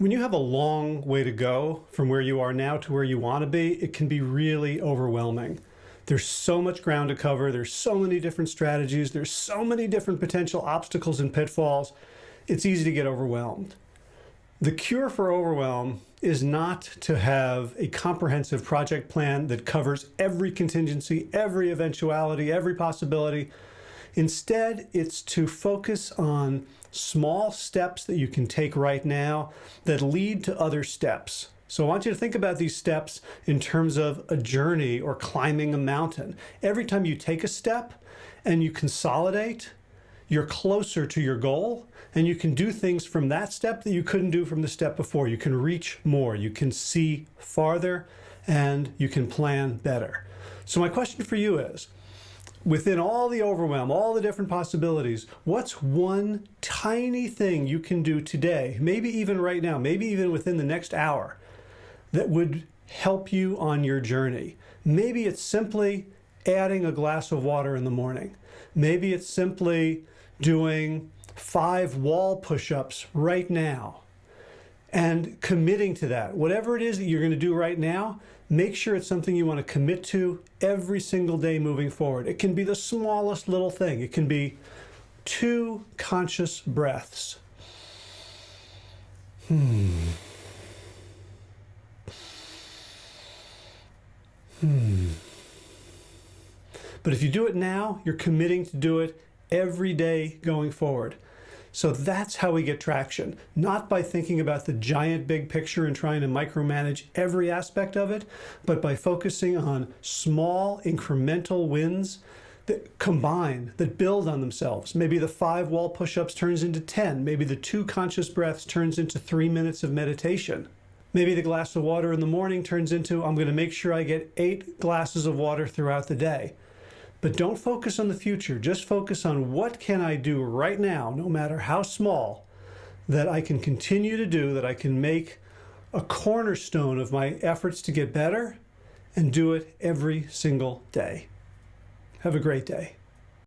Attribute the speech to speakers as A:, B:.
A: When you have a long way to go from where you are now to where you want to be, it can be really overwhelming. There's so much ground to cover. There's so many different strategies. There's so many different potential obstacles and pitfalls. It's easy to get overwhelmed. The cure for overwhelm is not to have a comprehensive project plan that covers every contingency, every eventuality, every possibility. Instead, it's to focus on small steps that you can take right now that lead to other steps. So I want you to think about these steps in terms of a journey or climbing a mountain. Every time you take a step and you consolidate, you're closer to your goal and you can do things from that step that you couldn't do from the step before. You can reach more, you can see farther, and you can plan better. So my question for you is, within all the overwhelm, all the different possibilities, what's one tiny thing you can do today, maybe even right now, maybe even within the next hour, that would help you on your journey? Maybe it's simply adding a glass of water in the morning. Maybe it's simply doing five wall push-ups right now and committing to that. Whatever it is that you're going to do right now, make sure it's something you want to commit to every single day moving forward. It can be the smallest little thing. It can be two conscious breaths. Hmm. Hmm. But if you do it now, you're committing to do it every day going forward. So that's how we get traction, not by thinking about the giant big picture and trying to micromanage every aspect of it, but by focusing on small incremental wins that combine, that build on themselves. Maybe the five wall push-ups turns into 10. Maybe the two conscious breaths turns into three minutes of meditation. Maybe the glass of water in the morning turns into, I'm gonna make sure I get eight glasses of water throughout the day. But don't focus on the future. Just focus on what can I do right now, no matter how small, that I can continue to do, that I can make a cornerstone of my efforts to get better and do it every single day. Have a great day.